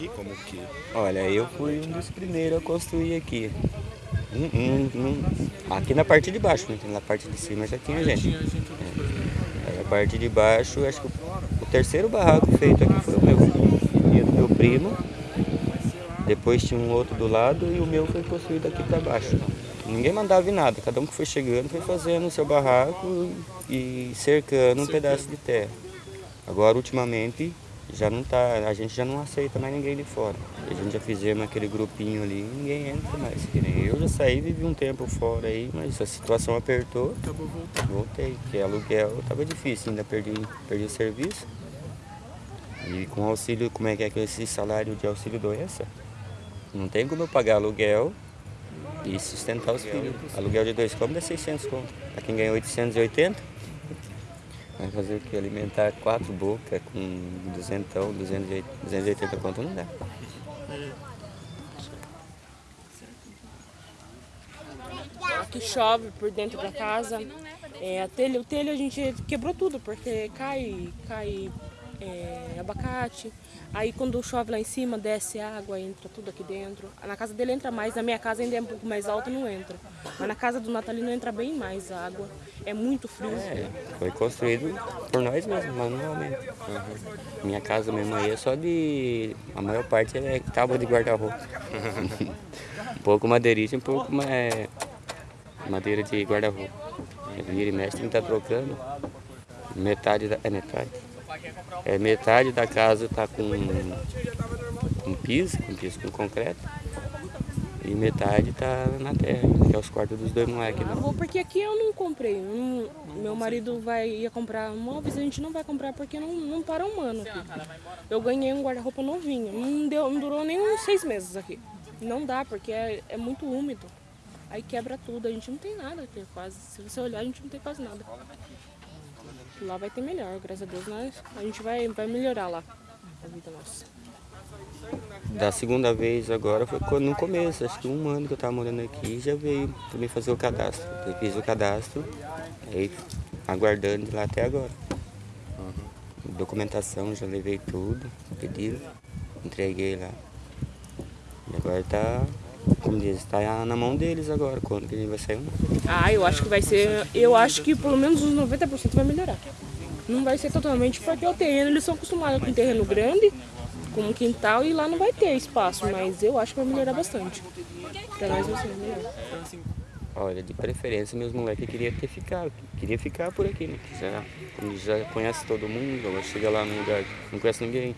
aqui? Como que? Olha, eu fui um dos primeiros a construir aqui. Hum, hum, hum. Aqui na parte de baixo, né? na parte de cima já tinha gente. É. Aí a parte de baixo, acho que o, terceiro barraco feito aqui foi o meu. E o do meu primo. Depois tinha um outro do lado e o meu foi construído aqui para baixo. Ninguém mandava em nada, cada um que foi chegando foi fazendo o seu barraco e cercando um pedaço de terra. Agora, ultimamente, já não tá, a gente já não aceita mais ninguém de fora. A gente já fizemos aquele grupinho ali, ninguém entra mais. Eu já saí, vivi um tempo fora aí, mas a situação apertou. Acabou voltando. Voltei, porque aluguel estava difícil, ainda perdi, perdi o serviço. E com auxílio, como é que é que esse salário de auxílio doença? Não tem como eu pagar aluguel e sustentar os filhos. Aluguel de dois cômodos é 600 conto. Para quem ganha 880, vai fazer o que? Alimentar quatro bocas com 200, 280 conto não dá. Aqui chove por dentro da casa. É, a telha, o telho a gente quebrou tudo, porque cai, cai é, abacate. Aí quando chove lá em cima, desce água, entra tudo aqui dentro. Na casa dele entra mais, na minha casa ainda é um pouco mais alta não entra. Mas na casa do Natalino entra bem mais água. É muito frio. É, foi construído por nós mesmos, manualmente. Uhum. Minha casa mesmo aí é só de. A maior parte é tábua de guarda-roupa. um pouco madeirite, um pouco mais madeira de guarda-roupa. Vira e mexe, está trocando. Metade da. É metade. É, metade da casa está com, com piso, com piso com concreto. E metade está na terra, que é os quartos dos dois moleques. Né? Vou porque aqui eu não comprei. Não, meu marido vai, ia comprar móveis, a gente não vai comprar porque não, não para um ano aqui. Eu ganhei um guarda-roupa novinho, não, deu, não durou nem uns seis meses aqui. Não dá, porque é, é muito úmido. Aí quebra tudo, a gente não tem nada aqui quase. Se você olhar, a gente não tem quase nada. Lá vai ter melhor, graças a Deus, nós, a gente vai, vai melhorar lá a vida nossa. Da segunda vez agora foi no começo, acho que um ano que eu estava morando aqui já veio mim fazer o cadastro. Eu fiz o cadastro, aí aguardando lá até agora. Uhum. Documentação, já levei tudo, pedido, entreguei lá. E agora está como diz, está na mão deles agora, quando que a gente vai sair. Ah, eu acho que vai ser, eu acho que pelo menos uns 90% vai melhorar. Não vai ser totalmente porque o terreno, eles são acostumados com um terreno grande, com um quintal e lá não vai ter espaço, mas eu acho que vai melhorar bastante. Para nós vai ser melhor. Olha, de preferência meus moleques queriam ter ficado, queria ficar por aqui, né? Já, já conhece todo mundo, chega lá no lugar, não conhece ninguém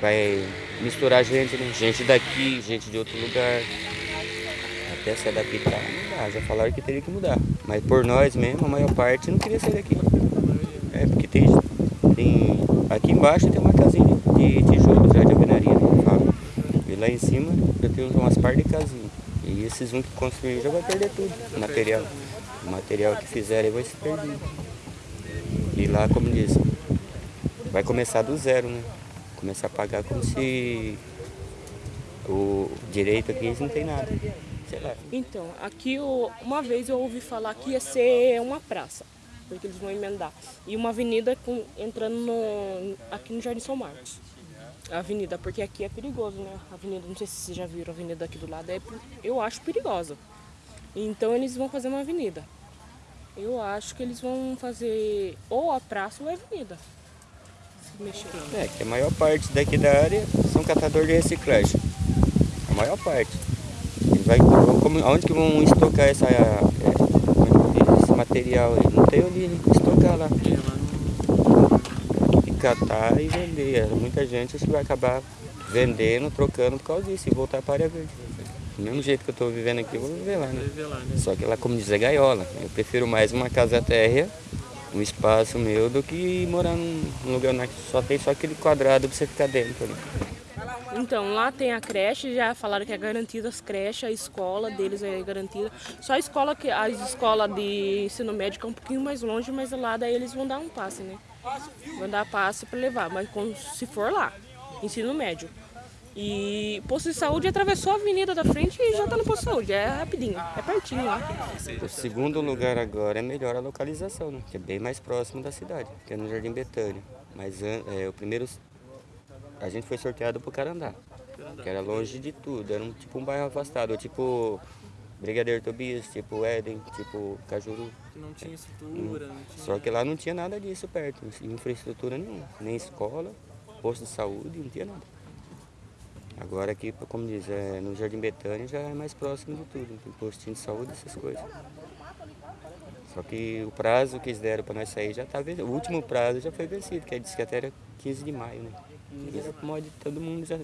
vai misturar gente, né? Gente daqui, gente de outro lugar. Até se adaptar, dá. Já falaram que teria que mudar. Mas por nós mesmo, a maior parte não queria sair daqui. É, porque tem, tem aqui embaixo tem uma casinha de tijolo já de alvenaria, né? Falo. E lá em cima já tem umas par de casinhas. E esses um que construir já vai perder tudo, o material. O material que fizerem vai se perder. E lá, como diz, vai começar do zero, né? começar a pagar como se o direito aqui não tem nada. Sei lá. Então, aqui eu, uma vez eu ouvi falar que ia ser uma praça, porque eles vão emendar. E uma avenida com, entrando no, aqui no Jardim São Marcos. Avenida, porque aqui é perigoso, né? Avenida, não sei se vocês já viram a avenida aqui do lado, é, eu acho perigosa. Então eles vão fazer uma avenida. Eu acho que eles vão fazer ou a praça ou a avenida. É, que a maior parte daqui da área são catadores de reciclagem. A maior parte. vai, como, onde que vão estocar essa, é, esse material aí? Não tem onde estocar lá. Catar e vender. Muita gente acho que vai acabar vendendo, trocando por causa disso e voltar para a área verde. Do mesmo jeito que eu estou vivendo aqui, eu vou viver lá, né? Só que lá, como diz, é gaiola. Eu prefiro mais uma casa térrea um espaço meu do que morar num lugar que só tem só aquele quadrado para você ficar dentro ali. Então, lá tem a creche, já falaram que é garantida as creches, a escola deles é garantida. Só a escola que a escola de ensino médio é um pouquinho mais longe, mas lá daí eles vão dar um passe, né? Vão dar passe para levar, mas se for lá, ensino médio. E posto de saúde atravessou a avenida da frente e já está no posto de saúde. É rapidinho, é pertinho lá. O segundo lugar agora é melhor a localização, né? Que é bem mais próximo da cidade, que é no Jardim Betânia. Mas é, o primeiro, a gente foi sorteado para o Carandá. Que era longe de tudo, era um, tipo um bairro afastado, tipo Brigadeiro Tobias, tipo Éden, tipo Cajuru. Que não tinha estrutura, não tinha... Só que lá não tinha nada disso perto, infraestrutura nenhuma, nem escola, posto de saúde, não tinha nada. Agora aqui, como diz, é, no Jardim Betânia já é mais próximo de tudo, tem postinho de saúde, essas coisas. Só que o prazo que eles deram para nós sair já está vencido. O último prazo já foi vencido, que disse que até era 15 de maio, né? E essa pode, todo mundo já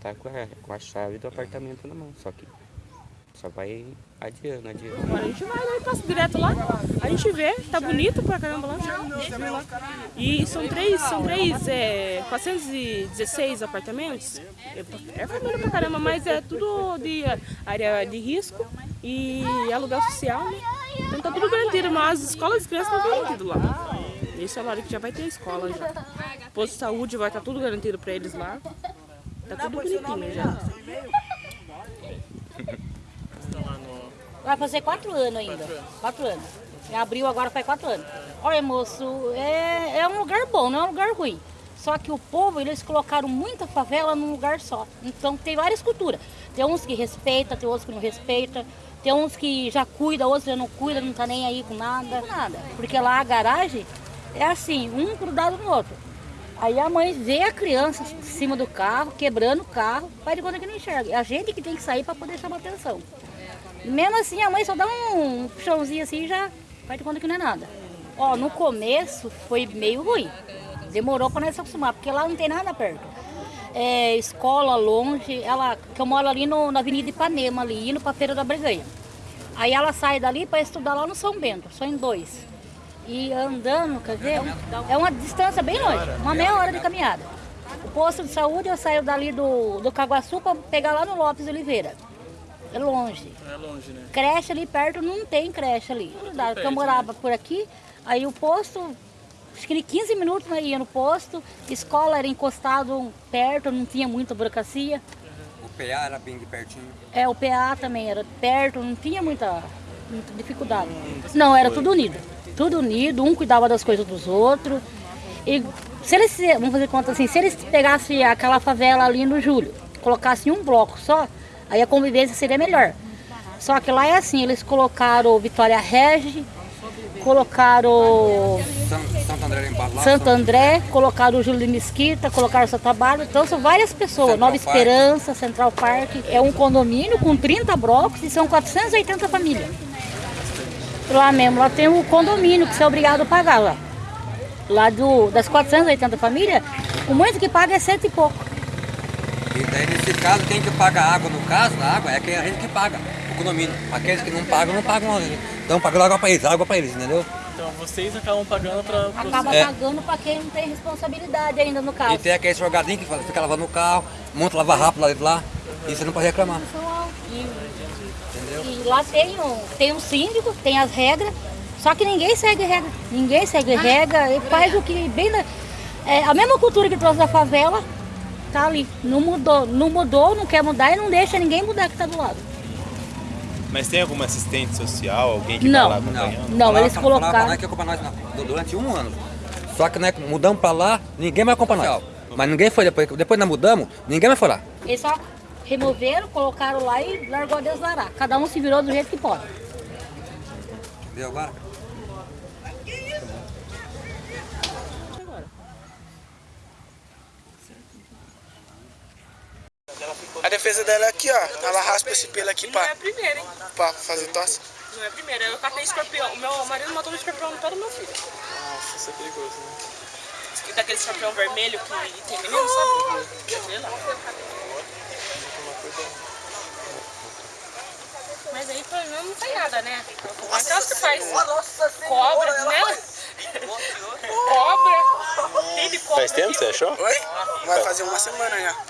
tá com a, com a chave do apartamento na mão, só que só vai adiando, adiando. Agora a gente vai, né? Passa direto lá. A gente vê, tá bonito pra caramba lá. E são três, são três, é, 416 apartamentos. É família pra caramba, mas é tudo de área de risco e aluguel social, né? Então tá tudo garantido, mas as escolas de crianças estão garantidas lá. Esse é o que já vai ter escola já. Posto de saúde vai estar tá tudo garantido pra eles lá. Tá tudo bonitinho já. Vai fazer quatro anos ainda. Quatro anos. Quatro anos. Em abril agora faz quatro anos. Olha, moço, é, é um lugar bom, não é um lugar ruim. Só que o povo, eles colocaram muita favela num lugar só. Então tem várias culturas. Tem uns que respeitam, tem outros que não respeitam. Tem uns que já cuida, outros já não cuida, não tá nem aí com nada. Nada. Porque lá a garagem é assim, um grudado no outro. Aí a mãe vê a criança em cima do carro, quebrando o carro, faz de conta que não enxerga. É a gente que tem que sair para poder chamar atenção. Mesmo assim, a mãe só dá um puxãozinho assim e já faz de conta que não é nada. Ó, no começo foi meio ruim. Demorou para nós se acostumar, porque lá não tem nada perto. É, escola longe, ela, que eu moro ali no, na Avenida Ipanema, ali, indo para Feira da Breganha. Aí ela sai dali para estudar lá no São Bento, só em dois. E andando, quer ver, é uma distância bem longe, uma meia hora de caminhada. O posto de saúde eu saio dali do, do Caguaçu para pegar lá no Lopes Oliveira. É longe. É longe, né? Creche ali perto não tem creche ali. Porque eu morava por aqui, aí o posto, acho que 15 minutos eu ia no posto, escola era encostado perto, não tinha muita burocracia. O PA era bem de pertinho? É, o PA também era perto, não tinha muita, muita dificuldade. Não, era tudo unido. Tudo unido, um cuidava das coisas dos outros. E se eles, vamos fazer conta assim, se eles pegassem aquela favela ali no Júlio, colocassem um bloco só, Aí a convivência seria melhor. Só que lá é assim, eles colocaram Vitória Regi, colocaram Santo André, lá, Santo André colocaram o Júlio Mesquita, colocaram seu trabalho. Então são várias pessoas. Central Nova Park. Esperança, Central Park. É um condomínio com 30 blocos e são 480 famílias. Lá mesmo, lá tem o condomínio que você é obrigado a pagar lá. Lá do, das 480 famílias, o muito que paga é cento e pouco. E daí, nesse caso, quem que paga a água, no caso, a água, é a gente que paga, o condomínio. Aqueles que não pagam, não pagam, estão pagando água para eles, água para eles, entendeu? Então vocês acabam pagando para... Acaba é. pagando para quem não tem responsabilidade ainda no caso. E tem aquele jogadinho que fica lavando o carro, monta lavar rápido lá dentro lá, e você não pode reclamar. Entendeu? E lá tem um, tem um síndico, tem as regras, só que ninguém segue regra. Ninguém segue regra e faz o que bem... Na, é, a mesma cultura que trouxe da favela, tá ali. Não mudou, não mudou, não quer mudar e não deixa ninguém mudar que tá do lado. Mas tem alguma assistente social, alguém que não, vai lá acompanhando? Não, não eles colocaram... Nós que acompanha nós durante um ano. Só que nós mudamos pra lá, ninguém mais acompanha nós. Mas ninguém foi depois, depois nós mudamos, ninguém mais foi lá. Eles só removeram, colocaram lá e largou a desvarar. Cada um se virou do jeito que pode. Viu agora? A defesa dela é aqui, ó. Ela raspa esse pelo aqui pra, Não é a primeira, hein? pra fazer tosse. Não é a primeira. Eu catei escorpião. O meu marido matou um escorpião no pé do meu filho. Nossa, isso é perigoso, né? Daquele escorpião vermelho que tem menino, sabe? Mas aí pra mim não tem nada, né? É aquelas que faz cobra, né? Cobra. Tem de cobra. Faz tempo que você achou? Oi? Vai fazer uma semana já.